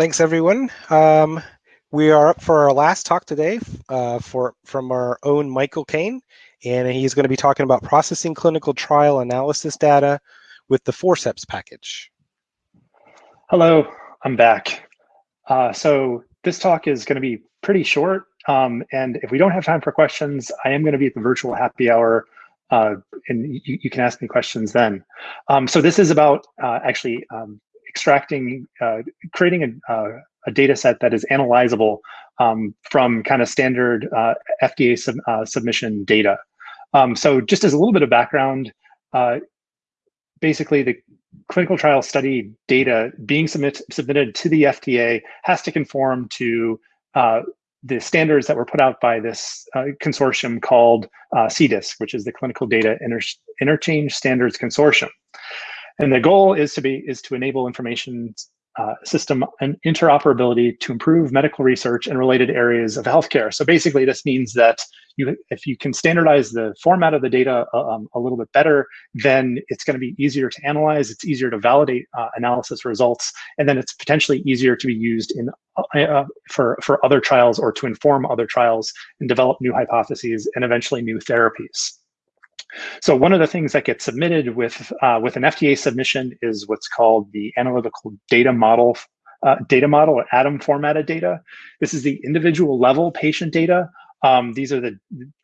Thanks, everyone. Um, we are up for our last talk today uh, for from our own Michael Kane, and he's going to be talking about processing clinical trial analysis data with the Forceps package. Hello, I'm back. Uh, so this talk is going to be pretty short, um, and if we don't have time for questions, I am going to be at the virtual happy hour, uh, and you, you, can ask me questions then. Um, so this is about uh, actually um, extracting, uh, creating a, uh, a data set that is analyzable um, from kind of standard uh, FDA sub, uh, submission data. Um, so just as a little bit of background, basically the clinical trial study data being submit, submitted to the FDA has to conform to uh, the standards that were put out by this uh, consortium called uh, CDISC, which is the Clinical Data Inter Interchange Standards Consortium. And the goal is to be is to enable information uh, system and interoperability to improve medical research and related areas of healthcare. So basically, this means that you, if you can standardize the format of the data uh, um, a little bit better, then it's going to be easier to analyze. It's easier to validate uh, analysis results, and then it's potentially easier to be used in uh, uh, for for other trials or to inform other trials and develop new hypotheses and eventually new therapies. So one of the things that gets submitted with uh, with an FDA submission is what's called the analytical data model uh, data model or ADaM formatted data. This is the individual level patient data um, these are the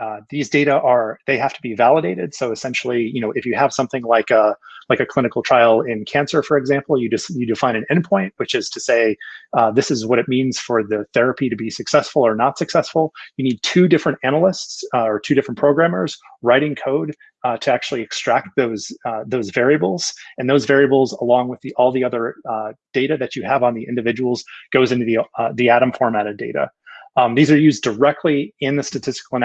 uh, these data are they have to be validated. So essentially, you know, if you have something like a like a clinical trial in cancer, for example, you just you define an endpoint, which is to say uh, this is what it means for the therapy to be successful or not successful. You need two different analysts uh, or two different programmers writing code uh, to actually extract those uh, those variables, and those variables, along with the all the other uh, data that you have on the individuals, goes into the uh, the ADaM formatted data. Um, these are used directly in the statistical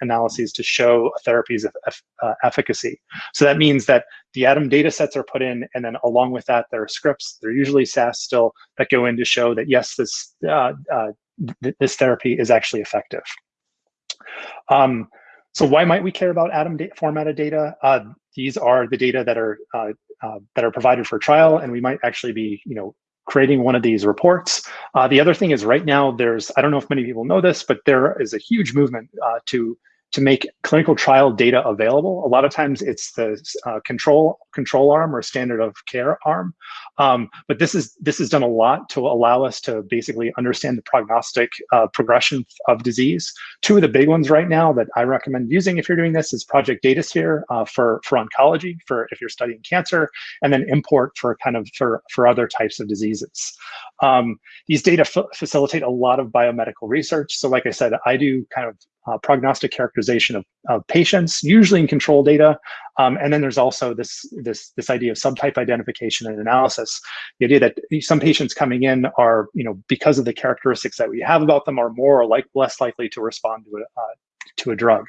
analyses to show a therapy's uh, efficacy. So that means that the ADaM data sets are put in, and then along with that, there are scripts, they're usually SAS still, that go in to show that yes, this, uh, uh, th this therapy is actually effective. Um, so why might we care about ADaM da formatted data? Uh, these are the data that are uh, uh, that are provided for trial, and we might actually be, you know, creating one of these reports. Uh, the other thing is right now there's, I don't know if many people know this, but there is a huge movement uh, to to make clinical trial data available. A lot of times it's the uh, control control arm or standard of care arm. Um, but this is this has done a lot to allow us to basically understand the prognostic uh, progression of disease. Two of the big ones right now that I recommend using if you're doing this is Project DataSphere uh, for for oncology for if you're studying cancer, and then IMPORT for kind of for for other types of diseases. Um, these data facilitate a lot of biomedical research. So like I said, I do kind of uh, prognostic characterization of, of, patients, usually in control data. Um, and then there's also this, this, this idea of subtype identification and analysis. The idea that some patients coming in are, you know, because of the characteristics that we have about them are more or like less likely to respond to a, uh, to a drug.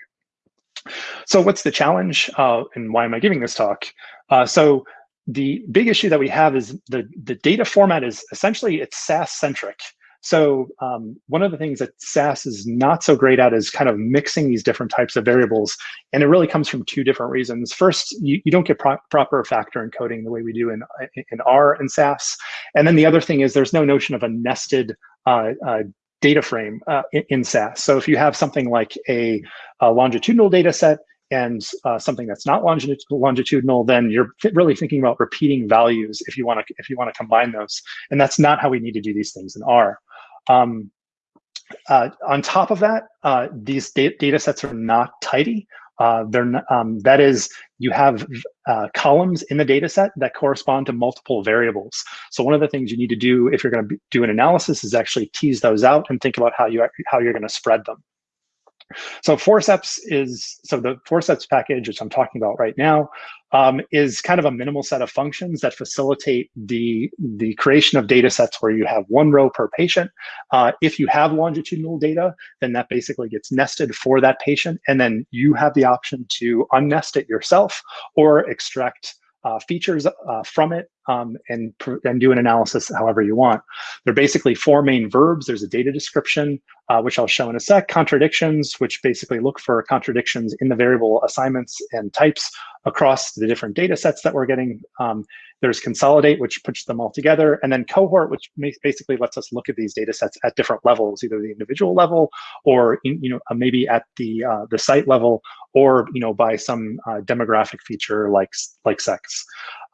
So what's the challenge uh, and why am I giving this talk? Uh, so the big issue that we have is the, the data format is essentially it's SAS centric. So um, one of the things that SAS is not so great at is kind of mixing these different types of variables. And it really comes from two different reasons. First, you, you don't get pro proper factor encoding the way we do in, in R and SAS. And then the other thing is there's no notion of a nested uh, uh, data frame uh, in, in, SAS. So if you have something like a, a longitudinal data set and uh, something that's not longitudinal, then you're really thinking about repeating values if you want to if you want to combine those. And that's not how we need to do these things in R. Um, uh, on top of that, uh, these da data sets are not tidy. Uh, they're not, um, that is, you have uh, columns in the data set that correspond to multiple variables. So one of the things you need to do if you're going to do an analysis is actually tease those out and think about how you how you're going to spread them. So Forceps is, so the Forceps package, which I'm talking about right now, um, is kind of a minimal set of functions that facilitate the, the creation of data sets where you have one row per patient. Uh, if you have longitudinal data, then that basically gets nested for that patient. And then you have the option to unnest it yourself or extract uh, features uh, from it um, and, and do an analysis however you want. There are basically four main verbs. There's a data description, uh, which I'll show in a sec, contradictions, which basically look for contradictions in the variable assignments and types across the different data sets that we're getting. Um, there's consolidate, which puts them all together, and then cohort, which basically lets us look at these data sets at different levels, either the individual level or in, you know uh, maybe at the uh, the site level, or you know by some uh, demographic feature like like sex.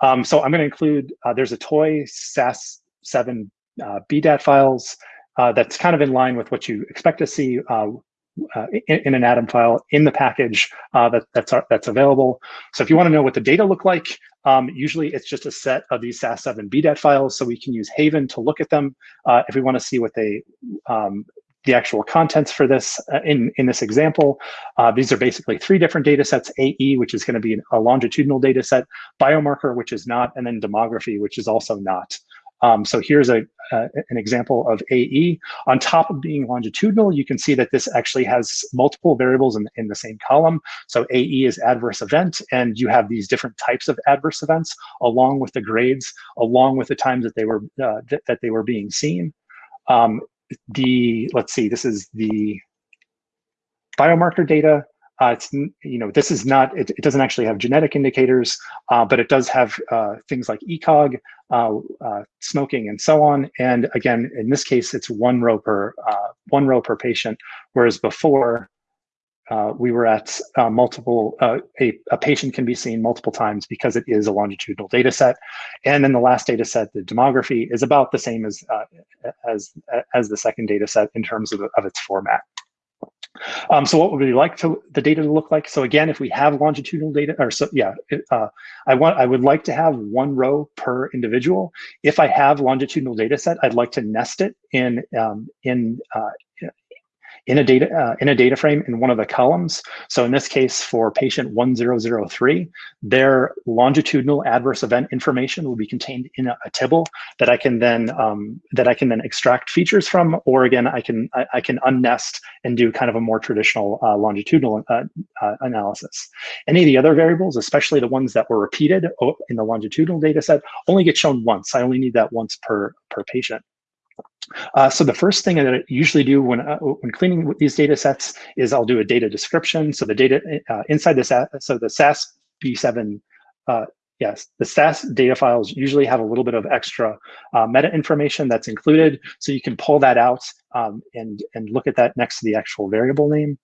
Um, so I'm going to include uh, there's a toy SAS7 uh, BDAT files uh, that's kind of in line with what you expect to see uh, in, in, an ADaM file in the package uh, that, that's, uh, that's available. So if you want to know what the data look like, um, usually it's just a set of these SAS7 BDAT files, so we can use Haven to look at them. Uh, if we want to see what they, um, the actual contents for this uh, in, in this example, uh, these are basically three different data sets, AE, which is going to be a longitudinal data set, biomarker, which is not, and then demography, which is also not. Um, so here's a, an example of AE. On top of being longitudinal, you can see that this actually has multiple variables in, in the same column. So AE is adverse event, and you have these different types of adverse events along with the grades, along with the times that they were uh, th that they were being seen. Um, the let's see, this is the biomarker data. Uh, it's you know this is not it, it doesn't actually have genetic indicators, uh, but it does have uh, things like ECOG, uh, uh, smoking, and so on. And again, in this case, it's one row per uh, one row per patient, whereas before we were at multiple. A, a patient can be seen multiple times because it is a longitudinal data set, and then the last data set, the demography, is about the same as as as the second data set in terms of, of its format. Um, so what would we like to the data to look like? So again, if we have longitudinal data, or so yeah, uh, I want I would like to have one row per individual. If I have longitudinal data set, I'd like to nest it in um, in uh, in a data uh, in a data frame in one of the columns. So in this case, for patient 1003, their longitudinal adverse event information will be contained in a, a that I can then um, that I can then extract features from, or again, I can I, I can unnest and do kind of a more traditional uh, longitudinal uh, uh analysis. Any of the other variables, especially the ones that were repeated in the longitudinal data set, only get shown once. I only need that once per per patient. Uh, so the first thing that I usually do when uh, when cleaning these data sets is I'll do a data description. So the data uh, inside this, so the SAS B7, uh, yes, the SAS data files usually have a little bit of extra uh, meta information that's included. So you can pull that out um, and, and look at that next to the actual variable name.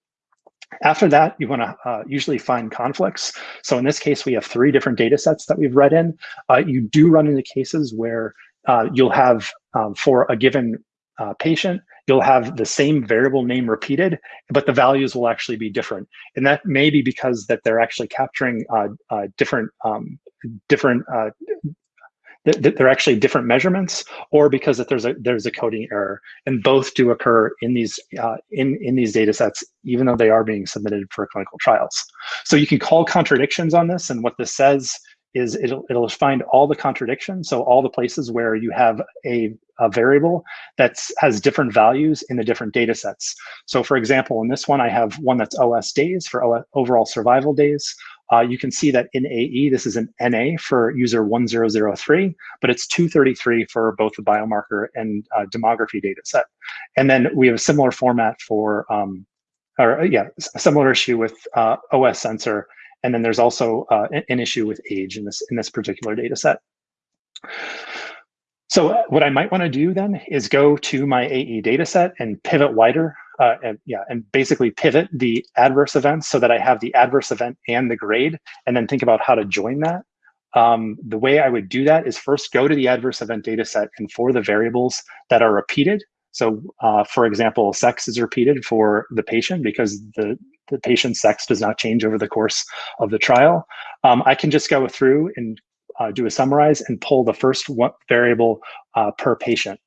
After that, you want to uh, usually find conflicts. So in this case, we have three different data sets that we've read in. Uh, you do run into cases where uh, you'll have um, for a given uh, patient, you'll have the same variable name repeated, but the values will actually be different. And that may be because that they're actually capturing uh, uh different, um, different, uh, th they're actually different measurements, or because that there's a there's a coding error, and both do occur in these uh, in in these data sets, even though they are being submitted for clinical trials. So you can call contradictions on this, and what this says is it'll, it'll find all the contradictions. So all the places where you have a, a variable that has different values in the different data sets. So for example, in this one, I have one that's OS days for OS, overall survival days. Uh, you can see that in AE, this is an NA for user 1003, but it's 233 for both the biomarker and uh, demography data set. And then we have a similar format for, um, or yeah, a similar issue with uh, OS censor and then there's also uh, an issue with age in this, in this particular data set. So what I might want to do then is go to my AE data set and pivot wider, uh, and yeah, and basically pivot the adverse events so that I have the adverse event and the grade, and then think about how to join that. Um, the way I would do that is first go to the adverse event data set and for the variables that are repeated. So uh, for example, sex is repeated for the patient because the the patient's sex does not change over the course of the trial. Um, I can just go through and uh, do a summarize and pull the first one variable uh, per patient.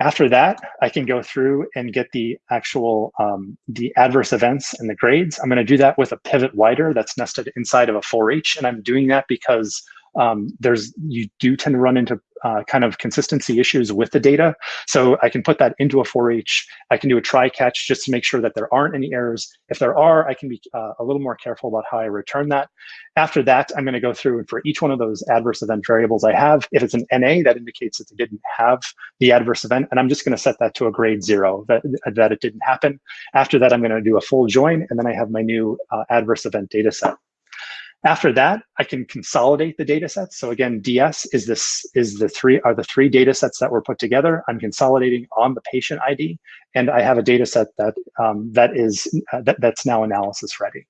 After that, I can go through and get the actual um, the adverse events and the grades. I'm going to do that with a pivot wider that's nested inside of a for each, and I'm doing that because um, there's you do tend to run into uh, kind of consistency issues with the data. So I can put that into a for each. I can do a try catch just to make sure that there aren't any errors. If there are, I can be uh, a little more careful about how I return that. After that, I'm going to go through and for each one of those adverse event variables I have, if it's an NA, that indicates that they didn't have the adverse event, and I'm just going to set that to a grade zero, that, that it didn't happen. After that, I'm going to do a full join, and then I have my new uh, adverse event data set. After that, I can consolidate the data sets. So again, DS is this is the three are the three data sets that were put together. I'm consolidating on the patient ID, and I have a data set that um, that is uh, that, that's now analysis ready.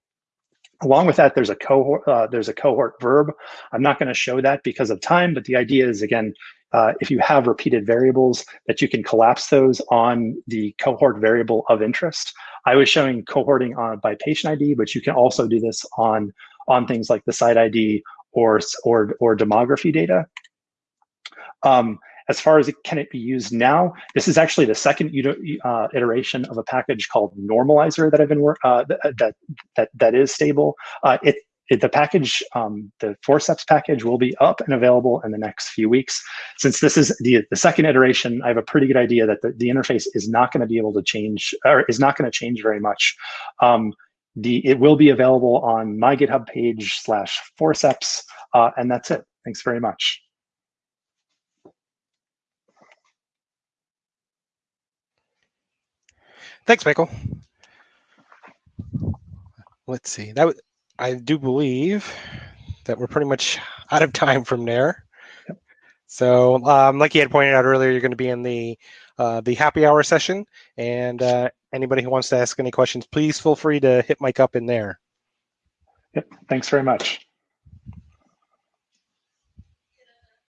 Along with that, there's a cohort uh, there's a cohort verb. I'm not going to show that because of time, but the idea is again, uh, if you have repeated variables, that you can collapse those on the cohort variable of interest. I was showing cohorting on by patient ID, but you can also do this on on things like the site ID or, or, or demography data. Um, as far as it, can it be used now, this is actually the second uh, iteration of a package called Normalizer that I've been work uh, that that that is stable. Uh, it, it, the package, um, the forceps package, will be up and available in the next few weeks. Since this is the the second iteration, I have a pretty good idea that the, the interface is not going to be able to change or is not going to change very much. Um, the it will be available on my GitHub page slash forceps, uh, and that's it. Thanks very much. Thanks, Michael. Let's see. That I do believe that we're pretty much out of time from there. Yep. So, um, like you had pointed out earlier, you're going to be in the uh, the happy hour session, and uh, anybody who wants to ask any questions, please feel free to hit Mike up in there. Yep. Thanks very much.